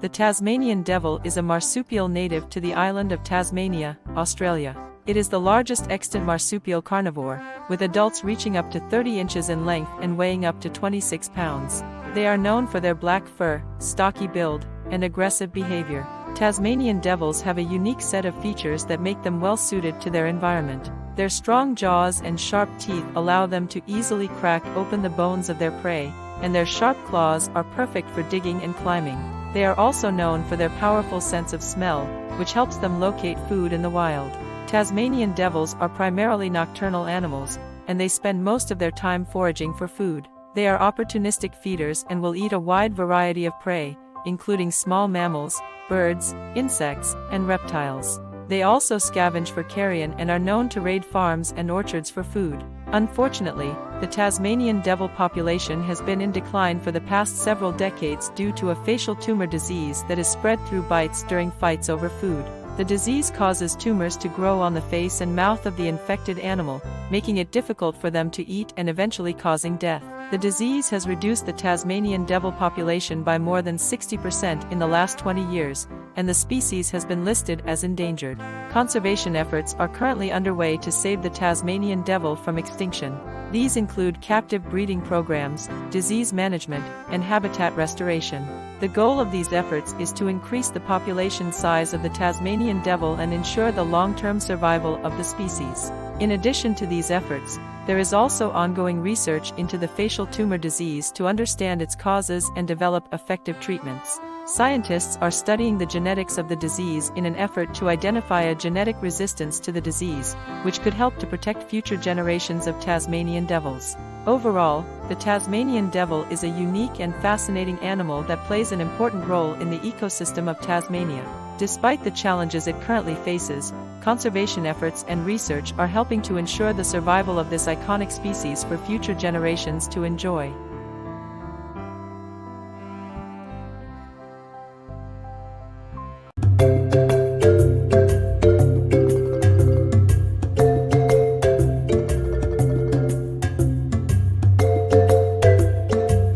The Tasmanian devil is a marsupial native to the island of Tasmania, Australia. It is the largest extant marsupial carnivore, with adults reaching up to 30 inches in length and weighing up to 26 pounds. They are known for their black fur, stocky build, and aggressive behavior. Tasmanian devils have a unique set of features that make them well suited to their environment. Their strong jaws and sharp teeth allow them to easily crack open the bones of their prey, and their sharp claws are perfect for digging and climbing. They are also known for their powerful sense of smell, which helps them locate food in the wild. Tasmanian devils are primarily nocturnal animals, and they spend most of their time foraging for food. They are opportunistic feeders and will eat a wide variety of prey, including small mammals, birds, insects, and reptiles. They also scavenge for carrion and are known to raid farms and orchards for food. Unfortunately, the Tasmanian devil population has been in decline for the past several decades due to a facial tumor disease that is spread through bites during fights over food. The disease causes tumors to grow on the face and mouth of the infected animal, making it difficult for them to eat and eventually causing death. The disease has reduced the Tasmanian devil population by more than 60% in the last 20 years, and the species has been listed as endangered. Conservation efforts are currently underway to save the Tasmanian devil from extinction. These include captive breeding programs, disease management, and habitat restoration. The goal of these efforts is to increase the population size of the Tasmanian devil and ensure the long-term survival of the species. In addition to these efforts, there is also ongoing research into the facial tumor disease to understand its causes and develop effective treatments. Scientists are studying the genetics of the disease in an effort to identify a genetic resistance to the disease, which could help to protect future generations of Tasmanian devils. Overall, the Tasmanian devil is a unique and fascinating animal that plays an important role in the ecosystem of Tasmania. Despite the challenges it currently faces, conservation efforts and research are helping to ensure the survival of this iconic species for future generations to enjoy.